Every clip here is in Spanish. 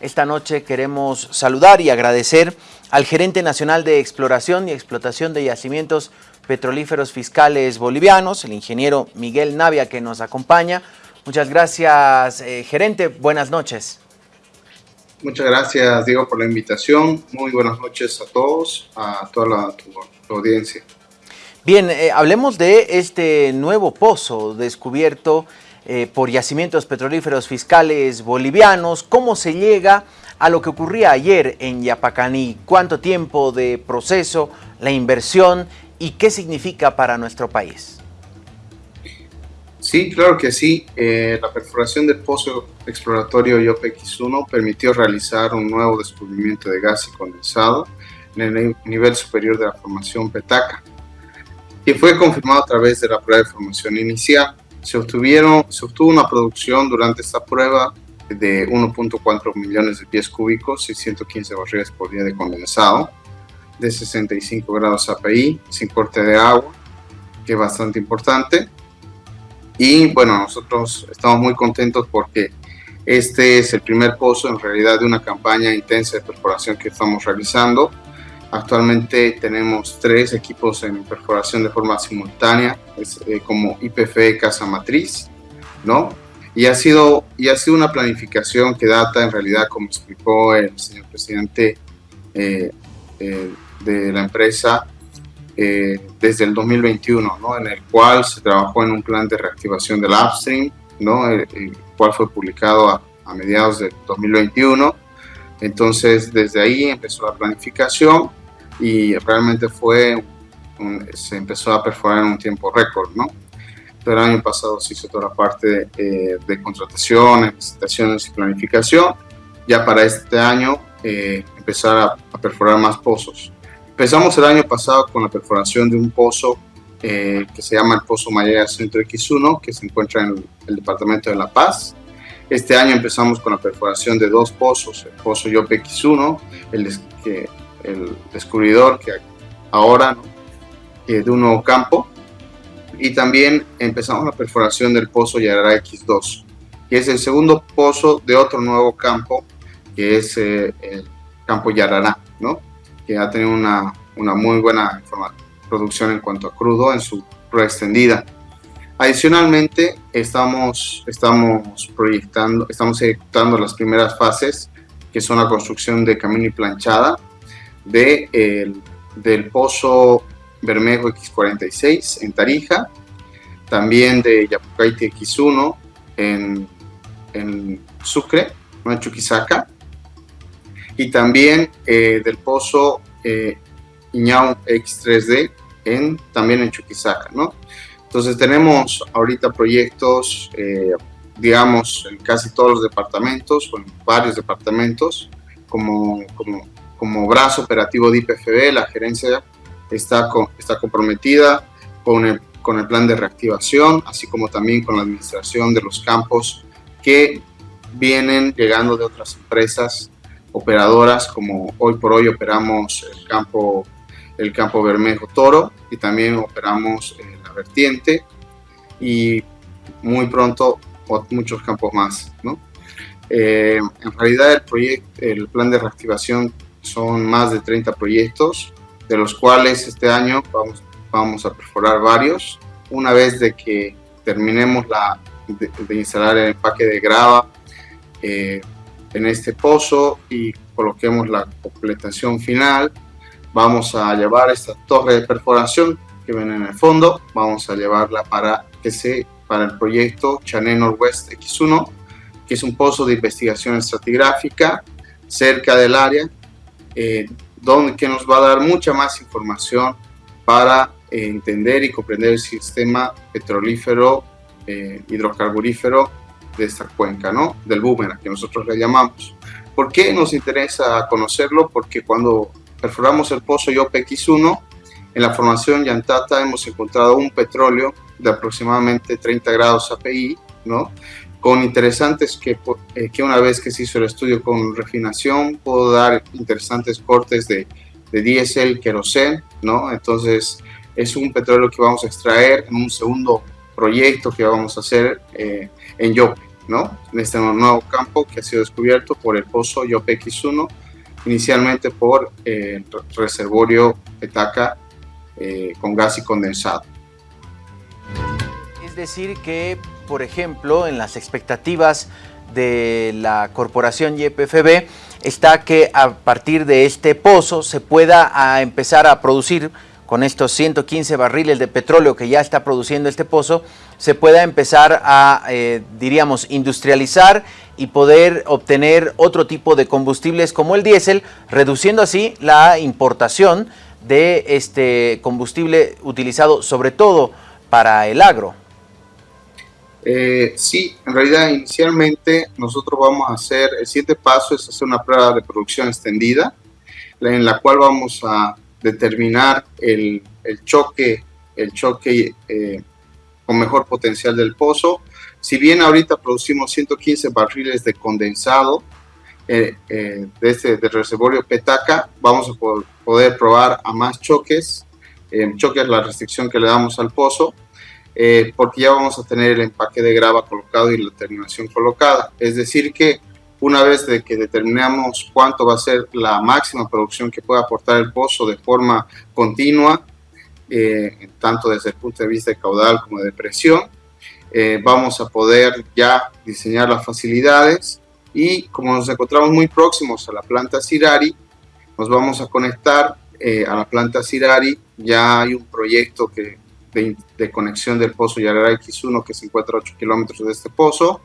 Esta noche queremos saludar y agradecer al gerente nacional de exploración y explotación de yacimientos petrolíferos fiscales bolivianos, el ingeniero Miguel Navia, que nos acompaña. Muchas gracias, eh, gerente. Buenas noches. Muchas gracias, Diego, por la invitación. Muy buenas noches a todos, a toda la audiencia. Bien, eh, hablemos de este nuevo pozo descubierto eh, por yacimientos petrolíferos fiscales bolivianos. ¿Cómo se llega a lo que ocurría ayer en Yapacaní? ¿Cuánto tiempo de proceso, la inversión y qué significa para nuestro país? Sí, claro que sí. Eh, la perforación del pozo exploratorio YOPX-1 permitió realizar un nuevo descubrimiento de gas y condensado en el nivel superior de la formación Petaca, y fue confirmado a través de la prueba de formación inicial. Se, obtuvieron, se obtuvo una producción durante esta prueba de 1.4 millones de pies cúbicos y 115 barriles por día de condensado, de 65 grados API, sin corte de agua, que es bastante importante. Y bueno, nosotros estamos muy contentos porque este es el primer pozo en realidad de una campaña intensa de perforación que estamos realizando. Actualmente tenemos tres equipos en perforación de forma simultánea, eh, como IPF Casa Matriz, ¿no? Y ha, sido, y ha sido una planificación que data en realidad, como explicó el señor presidente eh, eh, de la empresa eh, desde el 2021, ¿no? en el cual se trabajó en un plan de reactivación del upstream, ¿no? el, cual fue publicado a, mediados del 2021. Entonces, desde ahí empezó la planificación y realmente fue, se empezó a perforar en un tiempo récord, ¿no? Pero el año pasado se hizo toda la parte eh, de contratación, licitaciones y planificación. Ya para este año eh, empezar a, a perforar más pozos. Empezamos el año pasado con la perforación de un pozo eh, que se llama el Pozo Mayea Centro X1, que se encuentra en el, departamento de La Paz. Este año empezamos con la perforación de dos pozos, el Pozo Yope X1, el, el descubridor que ahora de un nuevo campo, y también empezamos la perforación del Pozo Yarará X2, que es el segundo pozo de otro nuevo campo, que es eh, el campo Yarará, ¿no? que ha tenido una, una muy buena producción en cuanto a crudo en su prueba extendida. Adicionalmente, estamos, estamos proyectando, estamos ejecutando las primeras fases, que son la construcción de camino y planchada de el, del pozo Bermejo X46 en Tarija, también de Yapucaite X1 en, en Sucre, en Chuquisaca, y también eh, del pozo eh, Iñao X3D en, también en Chuquisaca, ¿no? Entonces tenemos ahorita proyectos, eh, digamos, en casi todos los departamentos o en varios departamentos, como, como, como brazo operativo de IPFB, la gerencia está, está comprometida con el, con el plan de reactivación, así como también con la administración de los campos que vienen llegando de otras empresas operadoras, como hoy por hoy operamos el campo, el campo Bermejo Toro y también operamos la vertiente y muy pronto muchos campos más. ¿no? Eh, en realidad el, proyecto, el plan de reactivación son más de 30 proyectos, de los cuales este año vamos, vamos a perforar varios. Una vez de que terminemos la, de, instalar el empaque de grava, eh, en este pozo y coloquemos la completación final. Vamos a llevar esta torre de perforación que ven en el fondo, vamos a llevarla para, que se, para el proyecto Chané Northwest X1, que es un pozo de investigación estratigráfica cerca del área, eh, donde que nos va a dar mucha más información para eh, entender y comprender el sistema petrolífero, eh, hidrocarburífero de esta cuenca, ¿no? Del boomerang, que nosotros le llamamos. ¿Por qué nos interesa conocerlo? Porque cuando perforamos el pozo YOPX1, en la formación Yantata hemos encontrado un petróleo de aproximadamente 30 grados API, ¿no? Con interesantes que, eh, que una vez que se hizo el estudio con refinación, pudo dar interesantes cortes de, de diésel, querosén, ¿no? Entonces, es un petróleo que vamos a extraer en un segundo proyecto que vamos a hacer eh, en Yope. ¿no? En este nuevo campo que ha sido descubierto por el pozo YOPX1, inicialmente por el reservorio Petaca con gas y condensado. Es decir que, por ejemplo, en las expectativas de la corporación YPFB está que a partir de este pozo se pueda empezar a producir con estos 115 barriles de petróleo que ya está produciendo este pozo, se pueda empezar a, eh, diríamos, industrializar y poder obtener otro tipo de combustibles como el diésel, reduciendo así la importación de este combustible utilizado sobre todo para el agro. Eh, sí, en realidad inicialmente nosotros vamos a hacer, el siguiente paso es hacer una prueba de producción extendida, en la cual vamos a determinar el, choque, el choque eh, con mejor potencial del pozo. Si bien ahorita producimos 115 barriles de condensado eh, de este del reservorio Petaca, vamos a poder probar a más choques. choque es la restricción que le damos al pozo eh, porque ya vamos a tener el empaque de grava colocado y la terminación colocada. Es decir que una vez de que determinamos cuánto va a ser la máxima producción que puede aportar el pozo de forma continua, eh, tanto desde el punto de vista de caudal como de presión, eh, vamos a poder ya diseñar las facilidades y como nos encontramos muy próximos a la planta Cirari, nos vamos a conectar a la planta Cirari. Ya hay un proyecto que de, conexión del pozo Yarara X1 que se encuentra a 8 kilómetros de este pozo.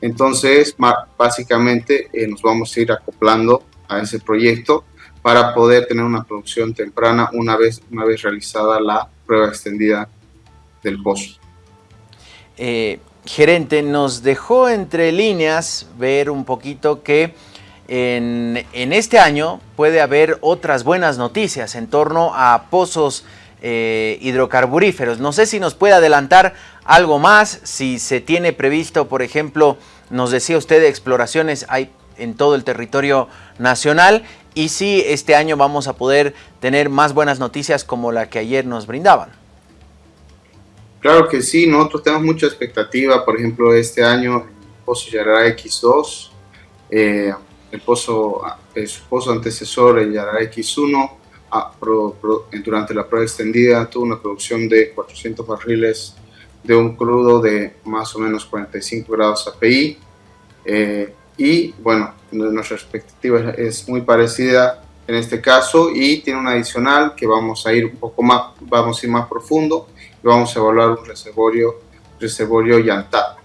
Entonces, básicamente eh, nos vamos a ir acoplando a ese proyecto para poder tener una producción temprana una vez, una vez realizada la prueba extendida del pozo. Eh, gerente, nos dejó entre líneas ver un poquito que en, en, este año puede haber otras buenas noticias en torno a pozos eh, hidrocarburíferos. No sé si nos puede adelantar algo más, si se tiene previsto, por ejemplo, nos decía usted, exploraciones hay en todo el territorio nacional y si este año vamos a poder tener más buenas noticias como la que ayer nos brindaban. Claro que sí, nosotros tenemos mucha expectativa, por ejemplo, este año el Pozo Yarara X2, eh, el pozo, su pozo antecesor, el Yarara X1, durante la prueba extendida tuvo una producción de 400 barriles de un crudo de más o menos 45 grados API eh, y bueno, nuestra expectativa es muy parecida en este caso y tiene una adicional que vamos a ir un poco más, vamos a ir más profundo y vamos a evaluar un reservorio, reservorio Yantap,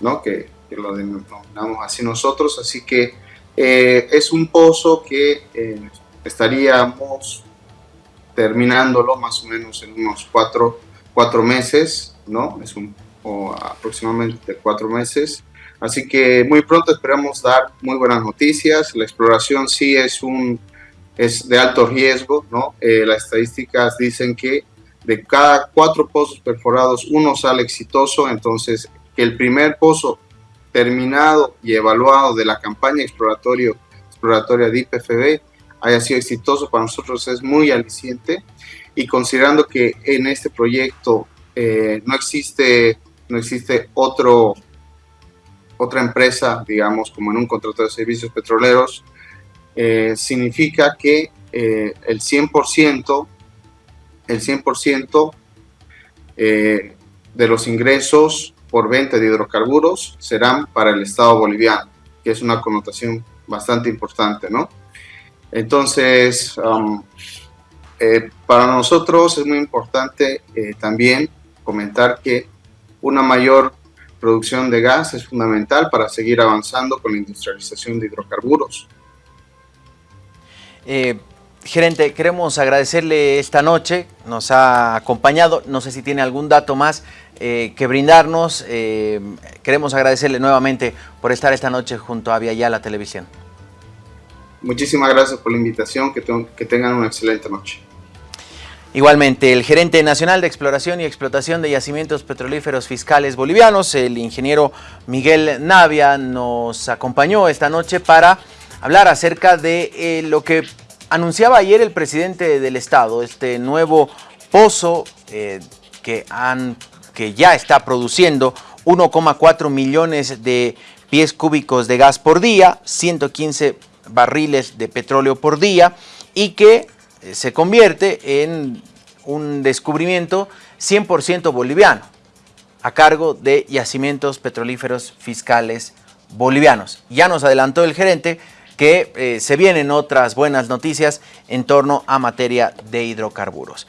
¿no? que, lo denominamos así nosotros, así que eh, es un pozo que eh, estaríamos terminándolo más o menos en unos cuatro, cuatro meses, ¿no? Es un, o aproximadamente cuatro meses. Así que muy pronto esperamos dar muy buenas noticias. La exploración sí es, un, es de alto riesgo, ¿no? Eh, las estadísticas dicen que de cada cuatro pozos perforados, uno sale exitoso. Entonces, que el primer pozo terminado y evaluado de la campaña exploratoria de IPFB haya sido exitoso para nosotros es muy aliciente y considerando que en este proyecto eh, no existe, no existe otro, otra empresa, digamos, como en un contrato de servicios petroleros, eh, significa que eh, el 100%, el 100% de los ingresos por venta de hidrocarburos serán para el Estado boliviano, que es una connotación bastante importante, ¿no? Entonces, um, eh, para nosotros es muy importante eh, también comentar que una mayor producción de gas es fundamental para seguir avanzando con la industrialización de hidrocarburos. Eh, gerente, queremos agradecerle esta noche, nos ha acompañado, no sé si tiene algún dato más que brindarnos, queremos agradecerle nuevamente por estar esta noche junto a Via Ya la Televisión. Muchísimas gracias por la invitación, que, tengan una excelente noche. Igualmente, el gerente nacional de exploración y explotación de yacimientos petrolíferos fiscales bolivianos, el ingeniero Miguel Navia, nos acompañó esta noche para hablar acerca de eh, lo que anunciaba ayer el presidente del Estado, este nuevo pozo eh, que, han, que ya está produciendo 1,4 millones de pies cúbicos de gas por día, 115 barriles de petróleo por día y que eh, se convierte en un descubrimiento 100% boliviano a cargo de yacimientos petrolíferos fiscales bolivianos. Ya nos adelantó el gerente que eh, se vienen otras buenas noticias en torno a materia de hidrocarburos.